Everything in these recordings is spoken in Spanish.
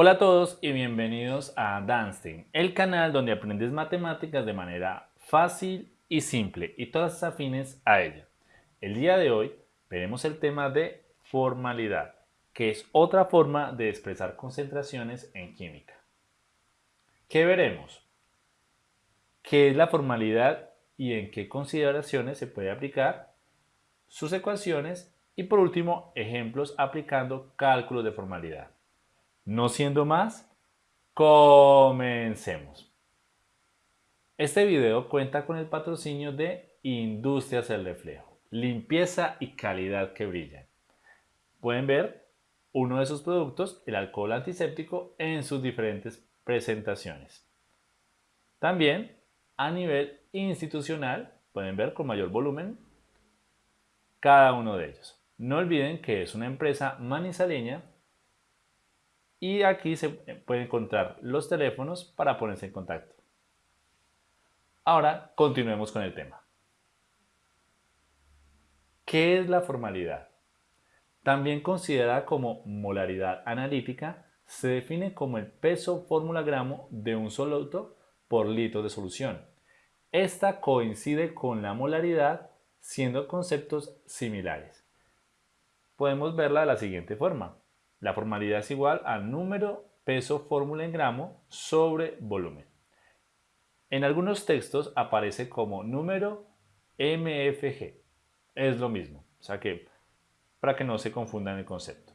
Hola a todos y bienvenidos a Danstein, el canal donde aprendes matemáticas de manera fácil y simple y todas afines a ella. El día de hoy veremos el tema de formalidad, que es otra forma de expresar concentraciones en química. ¿Qué veremos? ¿Qué es la formalidad y en qué consideraciones se puede aplicar? Sus ecuaciones y por último, ejemplos aplicando cálculos de formalidad. No siendo más, comencemos. Este video cuenta con el patrocinio de Industrias El Reflejo, limpieza y calidad que brillan. Pueden ver uno de sus productos, el alcohol antiséptico, en sus diferentes presentaciones. También a nivel institucional pueden ver con mayor volumen cada uno de ellos. No olviden que es una empresa manizaleña y aquí se pueden encontrar los teléfonos para ponerse en contacto. Ahora continuemos con el tema. ¿Qué es la formalidad? También considerada como molaridad analítica, se define como el peso fórmula gramo de un soluto por litro de solución. Esta coincide con la molaridad siendo conceptos similares podemos verla de la siguiente forma. La formalidad es igual a número peso fórmula en gramo sobre volumen. En algunos textos aparece como número MFG. Es lo mismo, o sea que para que no se confundan el concepto.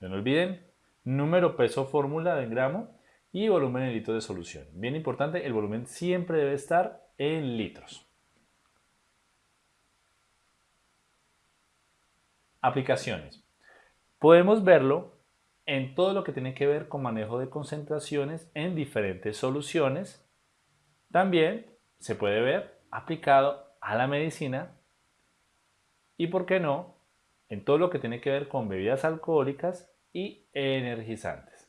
No olviden, número peso fórmula en gramo y volumen en litro de solución. Bien importante, el volumen siempre debe estar en litros. Aplicaciones. Podemos verlo en todo lo que tiene que ver con manejo de concentraciones en diferentes soluciones. También se puede ver aplicado a la medicina y, por qué no, en todo lo que tiene que ver con bebidas alcohólicas y energizantes.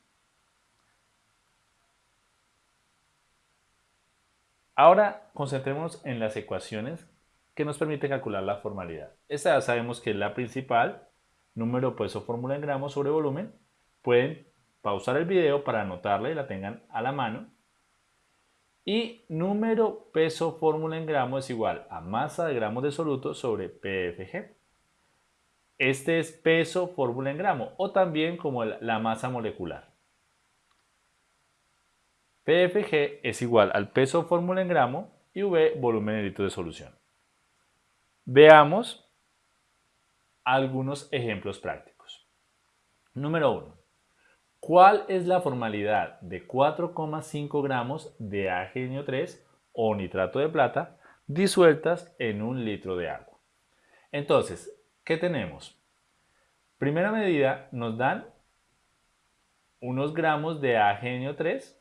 Ahora concentrémonos en las ecuaciones que nos permite calcular la formalidad. Esta ya sabemos que es la principal, número peso fórmula en gramos sobre volumen. Pueden pausar el video para anotarla y la tengan a la mano. Y número peso fórmula en gramos es igual a masa de gramos de soluto sobre PFG. Este es peso fórmula en gramo o también como la masa molecular. PFG es igual al peso fórmula en gramo y V volumen en litro de solución. Veamos algunos ejemplos prácticos. Número 1. ¿Cuál es la formalidad de 4,5 gramos de AgNO3 o nitrato de plata disueltas en un litro de agua? Entonces, ¿qué tenemos? Primera medida nos dan unos gramos de AgNO3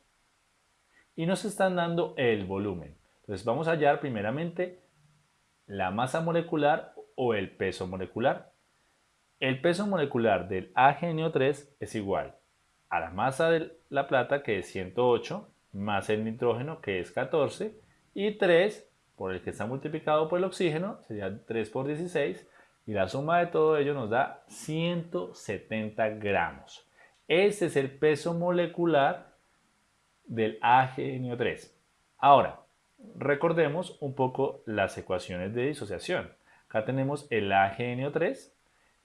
y nos están dando el volumen. Entonces vamos a hallar primeramente la masa molecular o el peso molecular. El peso molecular del AgNO3 es igual a la masa de la plata que es 108 más el nitrógeno que es 14 y 3 por el que está multiplicado por el oxígeno sería 3 por 16 y la suma de todo ello nos da 170 gramos. Ese es el peso molecular del AgNO3. Ahora, Recordemos un poco las ecuaciones de disociación. Acá tenemos el AgNO3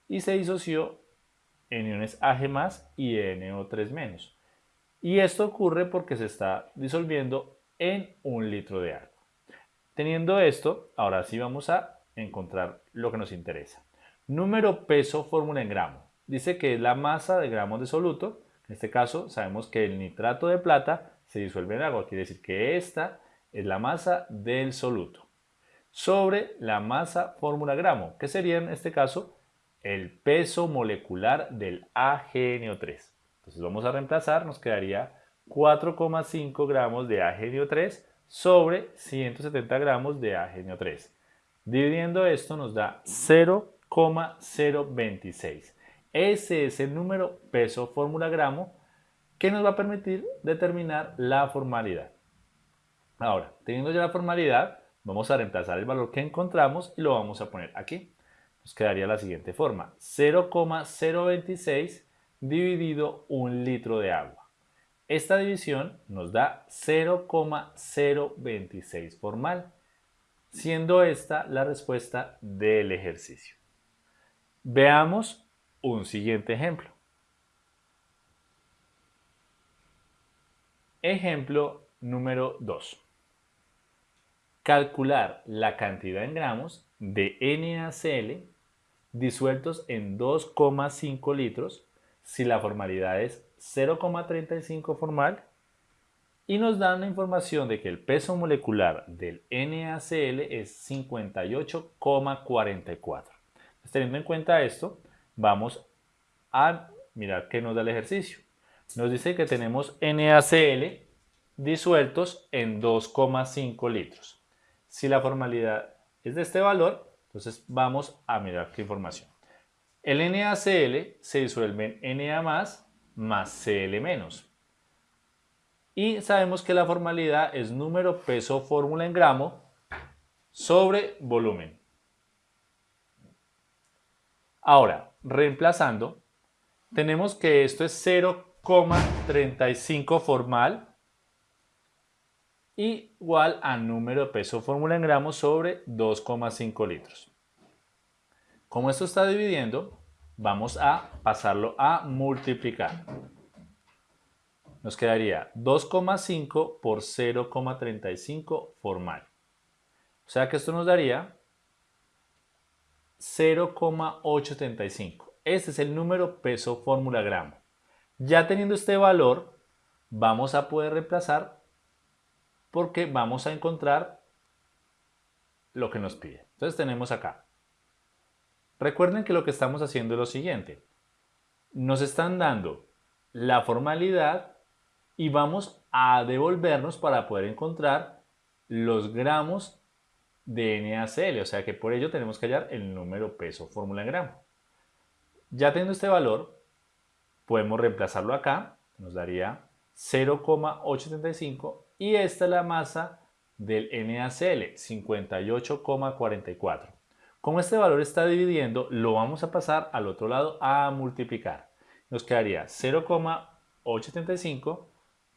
y se disoció en iones Ag más y NO3 menos. Y esto ocurre porque se está disolviendo en un litro de agua. Teniendo esto, ahora sí vamos a encontrar lo que nos interesa. Número peso fórmula en gramo. Dice que es la masa de gramos de soluto. En este caso sabemos que el nitrato de plata se disuelve en agua. Quiere decir que esta es la masa del soluto sobre la masa fórmula gramo, que sería en este caso el peso molecular del AgNO3. Entonces vamos a reemplazar, nos quedaría 4,5 gramos de AgNO3 sobre 170 gramos de AgNO3. Dividiendo esto nos da 0,026. Ese es el número peso fórmula gramo que nos va a permitir determinar la formalidad. Ahora, teniendo ya la formalidad, vamos a reemplazar el valor que encontramos y lo vamos a poner aquí. Nos quedaría la siguiente forma, 0,026 dividido un litro de agua. Esta división nos da 0,026 formal, siendo esta la respuesta del ejercicio. Veamos un siguiente ejemplo. Ejemplo número 2. Calcular la cantidad en gramos de NaCl disueltos en 2,5 litros si la formalidad es 0,35 formal y nos dan la información de que el peso molecular del NaCl es 58,44. Teniendo en cuenta esto, vamos a mirar qué nos da el ejercicio. Nos dice que tenemos NaCl disueltos en 2,5 litros. Si la formalidad es de este valor, entonces vamos a mirar qué información. El NaCl se disuelve en Na más más Cl menos. Y sabemos que la formalidad es número peso fórmula en gramo sobre volumen. Ahora, reemplazando, tenemos que esto es 0,35 formal igual a número de peso fórmula en gramos sobre 2,5 litros. Como esto está dividiendo, vamos a pasarlo a multiplicar. Nos quedaría 2,5 por 0,35 formal. O sea que esto nos daría 0,875. Este es el número peso fórmula gramo. Ya teniendo este valor, vamos a poder reemplazar porque vamos a encontrar lo que nos pide. Entonces tenemos acá. Recuerden que lo que estamos haciendo es lo siguiente. Nos están dando la formalidad y vamos a devolvernos para poder encontrar los gramos de NaCl, o sea que por ello tenemos que hallar el número peso fórmula en gramo. Ya teniendo este valor, podemos reemplazarlo acá, nos daría 0,875 y esta es la masa del NaCl, 58,44. Como este valor está dividiendo, lo vamos a pasar al otro lado a multiplicar. Nos quedaría 0,875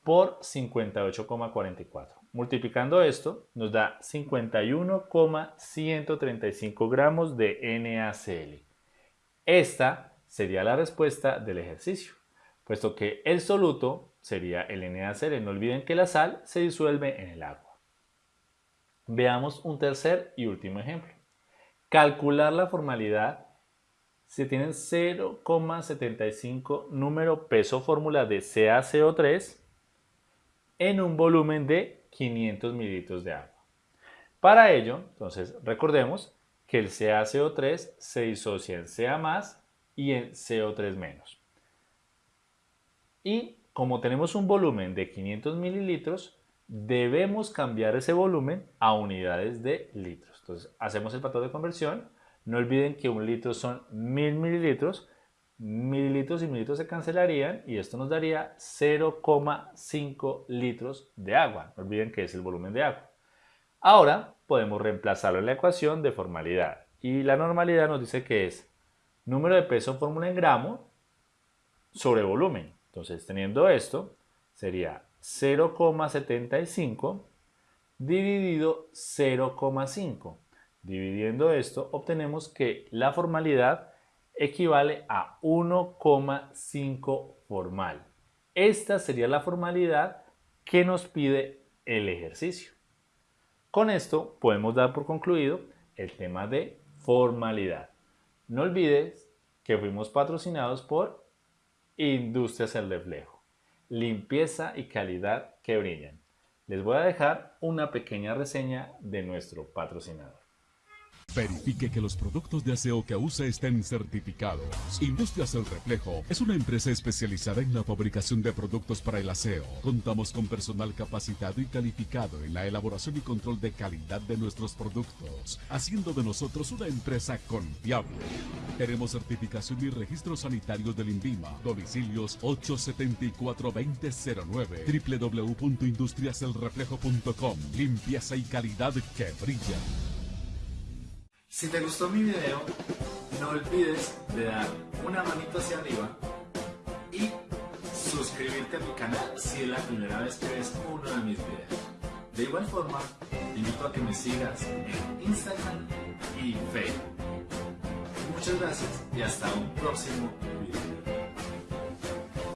por 58,44. Multiplicando esto nos da 51,135 gramos de NaCl. Esta sería la respuesta del ejercicio, puesto que el soluto sería el NaCl. No olviden que la sal se disuelve en el agua. Veamos un tercer y último ejemplo. Calcular la formalidad si tienen 0,75 número peso fórmula de CaCO3 en un volumen de 500 mililitros de agua. Para ello, entonces recordemos que el CaCO3 se disocia en Ca y en CO3 Y como tenemos un volumen de 500 mililitros, debemos cambiar ese volumen a unidades de litros. Entonces, hacemos el patrón de conversión. No olviden que un litro son 1000 mililitros. Mililitros y mililitros se cancelarían y esto nos daría 0,5 litros de agua. No olviden que es el volumen de agua. Ahora podemos reemplazarlo en la ecuación de formalidad. Y la normalidad nos dice que es número de peso fórmula en gramo sobre volumen. Entonces, teniendo esto, sería 0,75 dividido 0,5. Dividiendo esto, obtenemos que la formalidad equivale a 1,5 formal. Esta sería la formalidad que nos pide el ejercicio. Con esto podemos dar por concluido el tema de formalidad. No olvides que fuimos patrocinados por Industrias El Reflejo. Limpieza y calidad que brillan. Les voy a dejar una pequeña reseña de nuestro patrocinador. Verifique que los productos de aseo que usa estén certificados. Industrias El Reflejo es una empresa especializada en la fabricación de productos para el aseo. Contamos con personal capacitado y calificado en la elaboración y control de calidad de nuestros productos, haciendo de nosotros una empresa confiable. Tenemos certificación y registros sanitarios del INVIMA. Domicilios 874-2009 www.industriaselreflejo.com Limpieza y calidad que brilla. Si te gustó mi video, no olvides de dar una manito hacia arriba y suscribirte a mi canal si es la primera vez que ves uno de mis videos. De igual forma, te invito a que me sigas en Instagram y Facebook. Muchas gracias y hasta un próximo video.